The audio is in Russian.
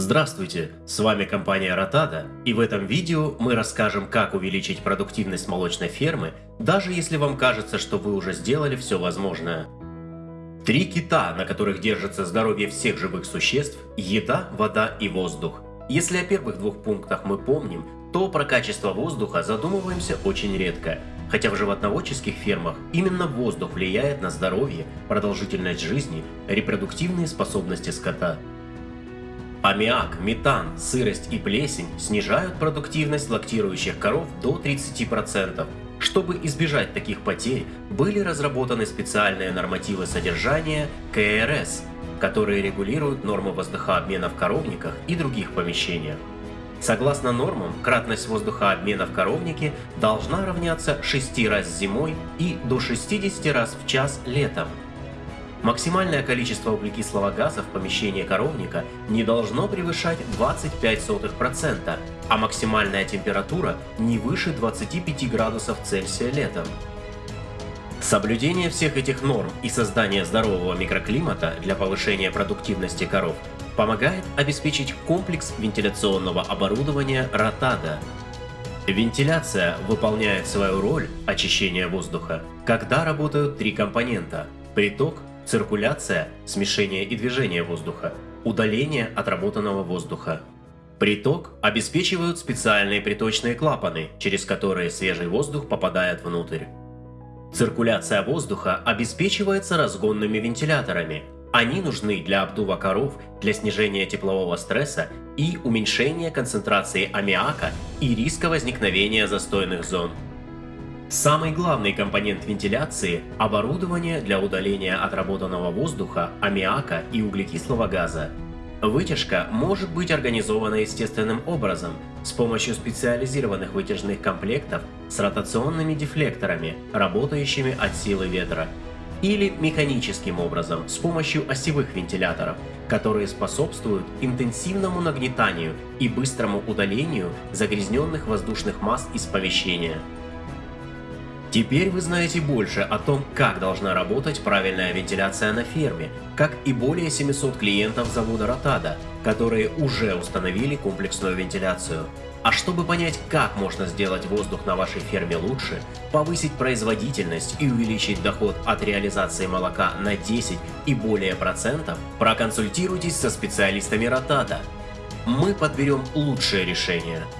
Здравствуйте, с вами компания Ротада, и в этом видео мы расскажем, как увеличить продуктивность молочной фермы, даже если вам кажется, что вы уже сделали все возможное. Три кита, на которых держится здоровье всех живых существ – еда, вода и воздух. Если о первых двух пунктах мы помним, то про качество воздуха задумываемся очень редко. Хотя в животноводческих фермах именно воздух влияет на здоровье, продолжительность жизни, репродуктивные способности скота. Аммиак, метан, сырость и плесень снижают продуктивность лактирующих коров до 30%. Чтобы избежать таких потерь, были разработаны специальные нормативы содержания КРС, которые регулируют нормы воздухообмена в коровниках и других помещениях. Согласно нормам, кратность воздухообмена в коровнике должна равняться 6 раз зимой и до 60 раз в час летом. Максимальное количество углекислого газа в помещении коровника не должно превышать 25%, а максимальная температура не выше 25 градусов Цельсия летом. Соблюдение всех этих норм и создание здорового микроклимата для повышения продуктивности коров помогает обеспечить комплекс вентиляционного оборудования Ротада. Вентиляция выполняет свою роль очищения воздуха, когда работают три компонента – приток, циркуляция, смешение и движение воздуха, удаление отработанного воздуха. Приток обеспечивают специальные приточные клапаны, через которые свежий воздух попадает внутрь. Циркуляция воздуха обеспечивается разгонными вентиляторами. Они нужны для обдува коров, для снижения теплового стресса и уменьшения концентрации аммиака и риска возникновения застойных зон. Самый главный компонент вентиляции – оборудование для удаления отработанного воздуха, аммиака и углекислого газа. Вытяжка может быть организована естественным образом с помощью специализированных вытяжных комплектов с ротационными дефлекторами, работающими от силы ветра, или механическим образом с помощью осевых вентиляторов, которые способствуют интенсивному нагнетанию и быстрому удалению загрязненных воздушных масс из помещения. Теперь вы знаете больше о том, как должна работать правильная вентиляция на ферме, как и более 700 клиентов завода Ротада, которые уже установили комплексную вентиляцию. А чтобы понять, как можно сделать воздух на вашей ферме лучше, повысить производительность и увеличить доход от реализации молока на 10 и более процентов, проконсультируйтесь со специалистами Ротада. Мы подберем лучшее решение –